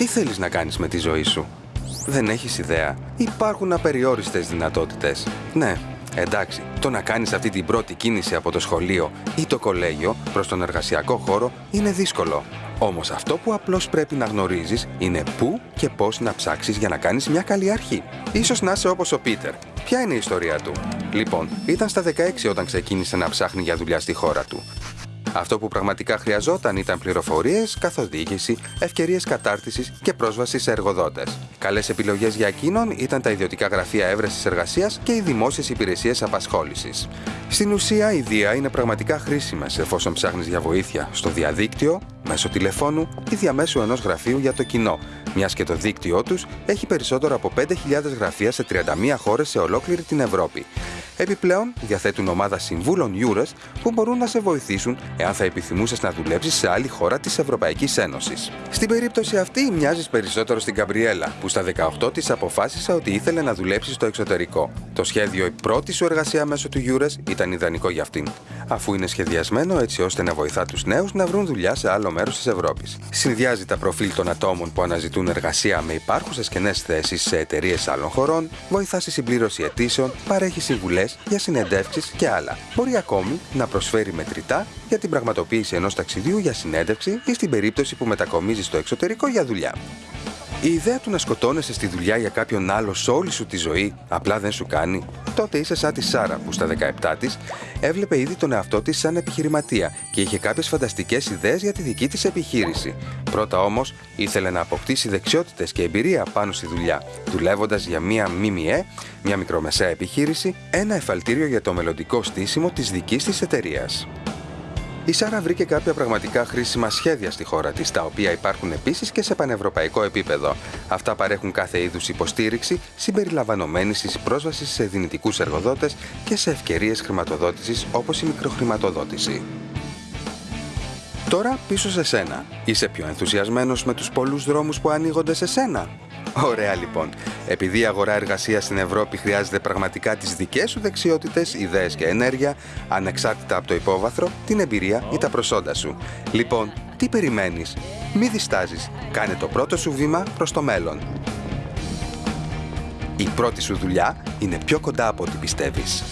Τι θέλεις να κάνεις με τη ζωή σου; Δεν έχεις ιδέα. Υπάρχουν απεριόριστες δυνατότητες. Ναι, εντάξει, το να κάνεις αυτή την πρώτη κίνηση από το σχολείο ή το κολέγιο προς τον εργασιακό χώρο είναι δύσκολο. Όμως αυτό που απλώς πρέπει να γνωρίζεις είναι πού και πώς να ψάξεις για να κάνεις μια καλή αρχή. Ίσως να είσαι όπως ο Πίτερ. Ποια είναι η ιστορία του; Λοιπόν, ήταν στα 16 όταν ξεκίνησε να ψάχνει για δουλειά στη χώρα του. Αυτό που πραγματικά χρειαζόταν ήταν πληροφορίες, καθοδήγηση, ευκαιρίες κατάρτισης και πρόσβαση σε εργοδότες. Καλές επιλογές για εκείνον ήταν τα ιδιωτικά γραφεία έβρεσης εργασίας και οι δημόσιες υπηρεσίες απασχόλησης. Στην ουσία, η Δία είναι πραγματικά χρήσιμες εφόσον ψάχνεις για βοήθεια στο διαδίκτυο, μέσω τηλεφώνου ή διαμέσου ενός γραφείου για το κοινό, μιας και το δίκτυό τους έχει περισσότερο από 5.000 γραφεία σε 31 χώρες σε ολόκληρη την Ευρώπη. Επιπλέον, διαθέτουν ομάδα συμβούλων Eures που μπορούν να σε βοηθήσουν εάν θα επιθυμούσες να δουλέψεις σε άλλη χώρα της Ευρωπαϊκής Ένωσης. Στην περίπτωση αυτή, μοιάζεις περισσότερο στην Καμπριέλα, που στα 18 της αποφάσισε ότι ήθελε να δουλέψει στο εξωτερικό. Το σχέδιο η πρώτη σου εργασία μέσω του Eures ήταν ιδανικό για αυτήν, αφού είναι σχεδιασμένο έτσι ώστε να βοηθά τους νέους να βρουν δουλειά σε άλλο μέρο της Ευρώπης. Συνδυάζει τα προφίλ των ατόμων που αναζητούν εργασία με υπάρχουσες κενέ θέσεις σε εταιρείες άλλων χωρών, βοηθά στη συμπλήρωση αιτήσεων, παρέχει συμβουλές για συνεντεύξεις και άλλα. Μπορεί ακόμη να προσφέρει μετρητά για την πραγματοποίηση ενός ταξιδίου για συνέντευξη ή στην περίπτωση που μετακομίζεις στο εξωτερικό για δουλειά. Η ιδέα του να σκοτώνεσαι στη δουλειά για κάποιον άλλο σε όλη σου τη ζωή απλά δεν σου κάνει. Τότε είσαι σαν τη Σάρα που στα 17 της έβλεπε ήδη τον εαυτό της σαν επιχειρηματία και είχε κάποιες φανταστικές ιδέες για τη δική της επιχείρηση. Πρώτα όμως ήθελε να αποκτήσει δεξιότητες και εμπειρία πάνω στη δουλειά, δουλεύοντας για μία ΜΜΕ, μια μικρομεσαία επιχείρηση, ένα εφαλτήριο για το μελλοντικό στήσιμο της δικής της εταιρείας. Η Σάρα βρήκε κάποια πραγματικά χρήσιμα σχέδια στη χώρα της, τα οποία υπάρχουν επίσης και σε πανευρωπαϊκό επίπεδο. Αυτά παρέχουν κάθε είδους υποστήριξη, συμπεριλαμβανομένη της πρόσβασης σε δυνητικούς εργοδότες και σε ευκαιρίες χρηματοδότησης όπως η μικροχρηματοδότηση. Τώρα πίσω σε σένα. Είσαι πιο ενθουσιασμένος με τους πολλούς δρόμους που ανοίγονται σε σένα; Ωραία λοιπόν. Επειδή η αγορά εργασίας στην Ευρώπη χρειάζεται πραγματικά τις δικές σου δεξιότητες, ιδέες και ενέργεια, ανεξάρτητα από το υπόβαθρο, την εμπειρία ή τα προσόντα σου. Λοιπόν, τι περιμένεις, μη διστάζεις. Κάνε το πρώτο σου βήμα προς το μέλλον. Η πρώτη σου δουλειά είναι πιο κοντά από ό,τι πιστεύεις.